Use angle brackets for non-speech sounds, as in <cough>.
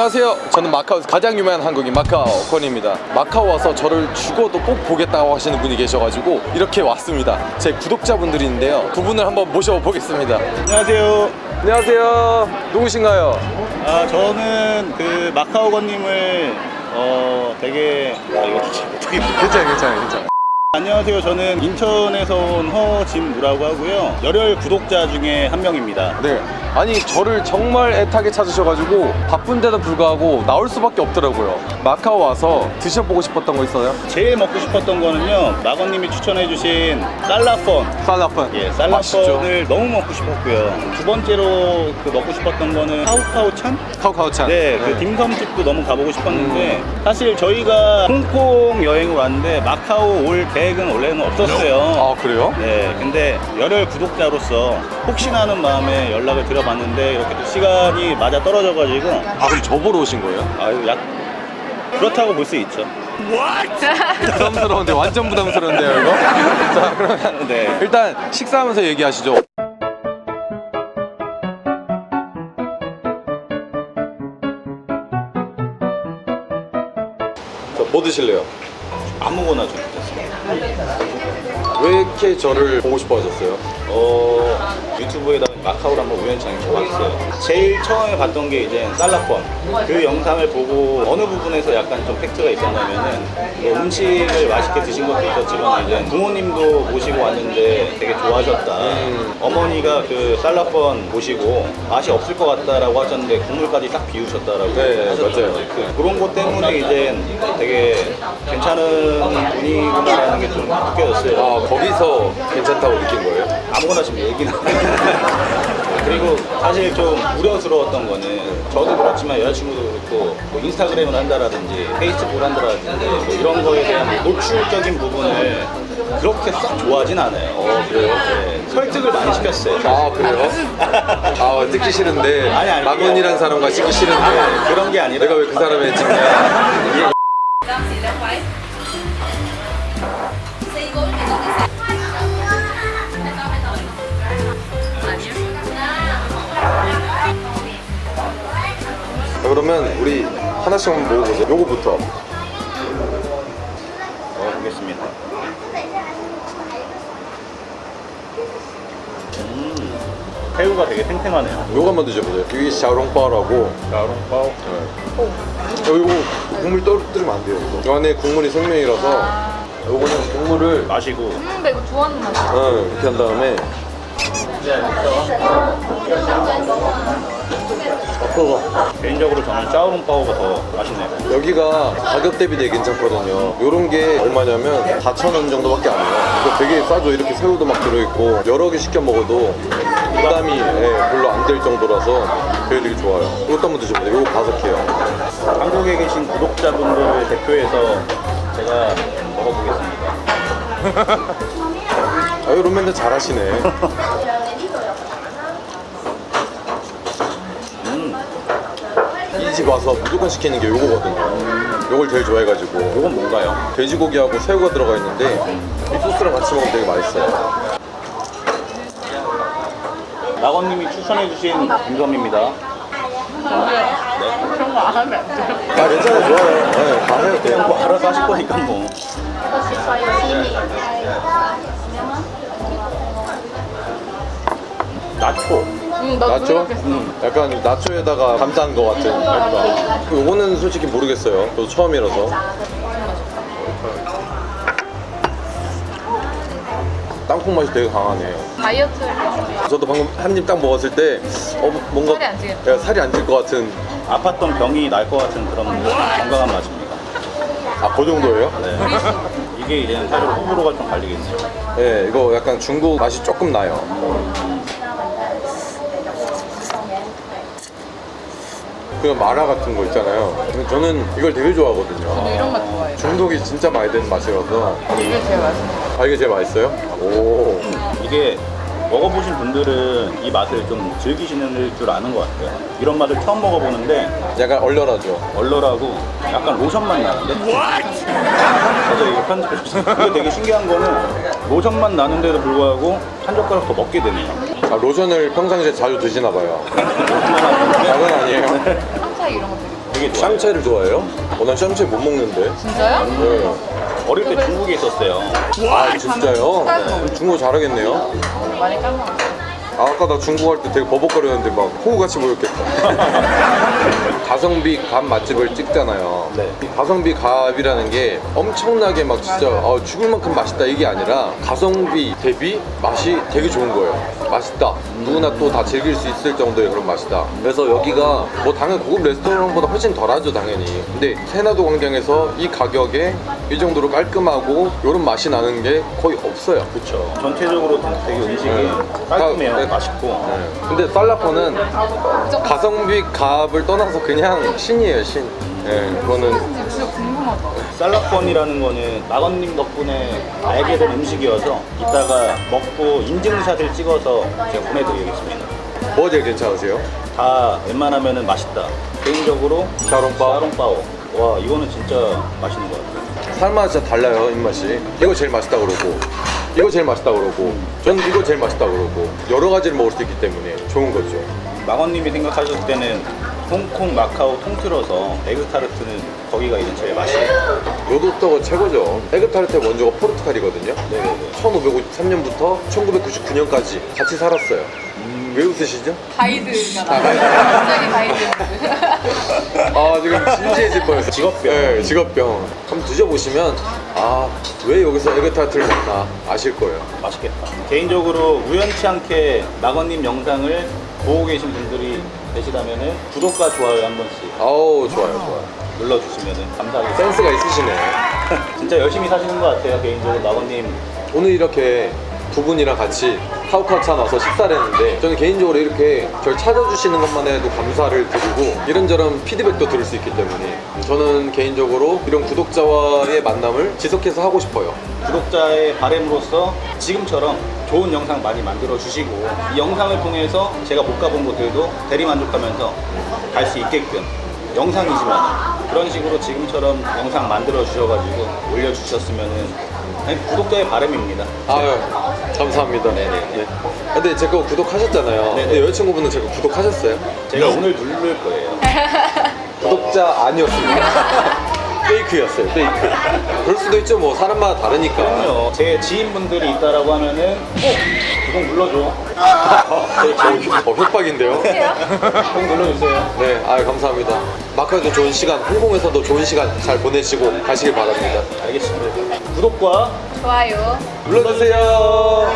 안녕하세요. 저는 마카오에서 가장 유명한 한국인 마카오 권입니다. 마카오 와서 저를 죽어도 꼭 보겠다고 하시는 분이 계셔가지고 이렇게 왔습니다. 제 구독자분들인데요. 두 분을 한번 모셔보겠습니다. 안녕하세요. 안녕하세요. 누구신가요? 아 저는 그 마카오건님을 어 되게 아 이거 괜찮아요, 괜찮아요, 괜찮아요. 안녕하세요. 저는 인천에서 온 허진무라고 하고요. 열혈 구독자 중에 한 명입니다. 네. 아니 저를 정말 애타게 찾으셔가지고 바쁜데도 불구하고 나올 수밖에 없더라고요. 마카오 와서 드셔보고 싶었던 거 있어요? 제일 먹고 싶었던 거는요. 마건님이 추천해주신 살라펀. 살라펀. 예, 맛있죠. 살라펀을 너무 먹고 싶었고요. 두 번째로 그 먹고 싶었던 거는 카우카우찬? 카우카우찬. 네, 그 딤섬집도 너무 가보고 싶었는데 사실 저희가 홍콩 여행을 왔는데 마카오 올 계획은 원래는 없었어요. 아 그래요? 네, 근데 열혈 구독자로서 혹시나 하는 마음에 연락을 드려봤는데 이렇게 또 시간이 맞아 떨어져 가지고 아 그럼 저 보러 오신 거예요? 아유, 약 그렇다고 볼 수 있죠. <laughs> 부담스러운데 완전 부담스러운데요 이거? <laughs> 자 그러면 네. 일단 식사하면서 얘기하시죠. 뭐 드실래요? 아무거나 좀 좋겠습니다. 왜 이렇게 저를 보고 싶어 하셨어요? 어, 유튜브에다가 마카오를 한번 우연찮게 봤어요. 제일 처음에 봤던 게 이제 살라폰. 그 영상을 보고 어느 부분에서 약간 좀 팩트가 있었냐면은 뭐 음식을 맛있게 드신 것도 있었지만 이제 부모님도 모시고 왔는데 되게 좋아하셨다. 어머니가 그 살라폰 보시고 맛이 없을 것 같다라고 하셨는데 국물까지 딱 비우셨다라고 네, 맞아요. 거지. 그, 그런 것 때문에 이제 되게 괜찮은 분이구나라는 게 좀 느껴졌어요. 아 거기서 괜찮다고 느낀 거예요? 아무거나 지금 얘기는 그리고 사실 좀 우려스러웠던 거는 저도 그렇지만 여자친구도 그렇고 뭐 인스타그램을 한다라든지 페이스북을 한다라든지 뭐 이런 거에 대한 노출적인 부분을 그렇게 썩 좋아하진 않아요. 어 그래요? 네, 설득을 많이 시켰어요. 아 그래요? 아 찍기 싫은데 아니, 아니, 마건이란 사람과 찍기 싫은데 그런 게 아니라 내가 왜 그 사람에 찍냐 그러면 우리 하나씩 한번 먹어보죠. 요거부터. 먹어보겠습니다. 음, 새우가 되게 탱탱하네요. 요거 한번 드셔보세요. 이게 샤오롱바오라고. 야롱바오? 어, 이거 국물 떨어뜨리면 안 돼요 이거. 이 안에 국물이 생명이라서. 요거는 국물을 마시고. 음, 나 이거 좋아하는 맛이야. 어, 이렇게 한 다음에 개인적으로 저는 짜오롱바오가 더 맛있네요. 여기가 가격 대비 되게 괜찮거든요. 요런 게 얼마냐면 4,000원 정도밖에 안 해요. 이거 되게 싸죠? 이렇게 새우도 막 들어있고 여러 개 시켜 먹어도 부담이 예, 별로 안 될 정도라서 되게 되게 좋아요. 이것도 한번 드셔보세요. 이거 바삭해요. 한국에 계신 구독자분들을 대표해서 제가 먹어보겠습니다. 아 요런 멘트 잘하시네 <laughs> 음, 이 집 와서 무조건 시키는 게 요거거든요 요걸 제일 좋아해가지고 이건 뭔가요? 돼지고기하고 새우가 들어가 있는데 이 소스랑 같이 먹으면 되게 맛있어요 낙원님이 추천해주신 김섬입니다. 그런 거 안 하면 안 돼. 아 괜찮아요 좋아요 네, 다 해도 돼요 뭐 알아서 하실 거니까 뭐. 나초. 응, 나도 나초? 음, 약간 나초에다가 감싼 것 같은 맛이다. 요거는 솔직히 모르겠어요. 저도 처음이라서. 땅콩 맛이 되게 강하네요. 다이어트 할 저도 방금 한 입 딱 먹었을 때 어, 뭔가 살이 안 찌겠다. 네, 살이 안 찔 것 같은 아팠던 병이 날 것 같은 그런 건강한 맛입니다. 아그 정도예요? 네. 이게 이제 사실 호불호가 좀 갈리겠네요. 네 이거 약간 중국 맛이 조금 나요. 그 마라 같은 거 있잖아요. 근데 저는 이걸 되게 좋아하거든요. 저도 이런 맛 좋아해요 중독이 진짜 많이 되는 맛이라서 이게 제일 맛있어 아 이게 제일 맛있어요? 오 이게 먹어보신 분들은 이 맛을 좀 즐기시는 줄 아는 것 같아요. 이런 맛을 처음 먹어보는데 약간 얼얼하죠 얼얼하고 약간 로션 맛 나는데? 맞아 이거 편집해주세요. 이게 되게 신기한 거는 로션 맛 나는데도 불구하고 한 젓가락 더 먹게 되네요. 아 로션을 평상시에 자주 드시나 봐요. <laughs> 다은 아니에요. 한차 이런 거 되게 되게 좋아해요. 샹차이를 좋아해요? 어, 난 샹차이 못 먹는데. 진짜요? 네. 어릴 때 중국에 있었어요. 아, 진짜요? 중국어 잘하겠네요. 많이 까먹었어. 아, 아까 나 중국 할 때 되게 버벅거렸는데 막 호구같이 보였겠다. <laughs> 가성비 갑 맛집을 찍잖아요. 네. 이 가성비 갑이라는 게 엄청나게 막 진짜 어, 죽을 만큼 맛있다 이게 아니라 가성비 대비 맛이 되게 좋은 거예요. 맛있다. 누구나 또 다 즐길 수 있을 정도의 그런 맛이다. 그래서 여기가 뭐 당연히 고급 레스토랑보다 훨씬 덜하죠 당연히. 근데 세나도 광장에서 이 가격에 이 정도로 깔끔하고 이런 맛이 나는 게 거의 없어요. 그렇죠. 전체적으로 되게 음식이 네. 깔끔해요. 다- 네. 맛있고. 네. 근데 살라코는 가성비 값을 떠나서 그냥 신이에요 신. 예, 그거는 진짜 궁금하다. 쌀라권이라는 거는 마건님 덕분에 알게 된 음식이어서 이따가 먹고 인증샷을 찍어서 제가 보내드리겠습니다. 뭐가 제일 괜찮으세요? 다 웬만하면은 맛있다. 개인적으로 샤롱바오? 샤롱바오. 와 이거는 진짜 맛있는 것 같아요. 살맛 진짜 달라요 입맛이. 이거 제일 맛있다 그러고 이거 제일 맛있다 그러고 저는 이거 제일 맛있다 그러고 여러 가지를 먹을 수 있기 때문에 좋은 거죠. 마건님이 생각하셨을 때는 홍콩, 마카오 통틀어서 에그타르트는 거기가 이제 제일 맛있어요. 요도떡은 최고죠. 에그타르트 원조가 포르투갈이거든요. 네네네. 1553년부터 1999년까지 같이 살았어요. 왜 웃으시죠? 가이드잖아. 갑자기 가이드. 아 지금 <laughs> 진지해질 뻔했어요. 직업병. 네, 직업병. 한번 드셔보시면 아 왜 여기서 에그타르트를 먹나 아실 거예요. 맛있겠다. 개인적으로 우연치 않게 마건님 영상을 보고 계신 분들이 계시다면은 구독과 좋아요 한 번씩 아우 좋아요 좋아요. 눌러주시면 감사하겠습니다. 센스가 있으시네. <laughs> 진짜 열심히 사시는 것 같아요. 개인적으로 마건님 오늘 이렇게 두 분이랑 같이 카우카우차 나와서 식사를 했는데 저는 개인적으로 이렇게 저를 찾아주시는 것만 해도 감사를 드리고 이런저런 피드백도 들을 수 있기 때문에 저는 개인적으로 이런 구독자와의 만남을 지속해서 하고 싶어요. 구독자의 바램으로서 지금처럼 좋은 영상 많이 만들어 주시고 이 영상을 통해서 제가 못 가본 곳들도 대리 만족하면서 갈 수 있게끔 영상이지만 그런 식으로 지금처럼 영상 만들어 주셔가지고 올려주셨으면은 아니, 구독자의 바람입니다. 아유 감사합니다. 네네. 근데 제 거 구독하셨잖아요. 네네. 근데 여자친구분은 제 거 구독하셨어요? 제가 오늘 누를 거예요. <laughs> 구독자 아니었습니다. <laughs> 페이크였어요. 페이크. 그럴 수도 있죠. 뭐 사람마다 다르니까. 그럼요. 제 지인분들이 있다라고 하면은 꼭 구독 눌러줘. 어, 어, 협박인데요. 꼭 눌러주세요. 네, 아 감사합니다. 마카오도 좋은 시간, 홍콩에서도 좋은 시간 잘 보내시고 가시길 바랍니다. 알겠습니다. 구독과 네. 좋아요. 눌러주세요.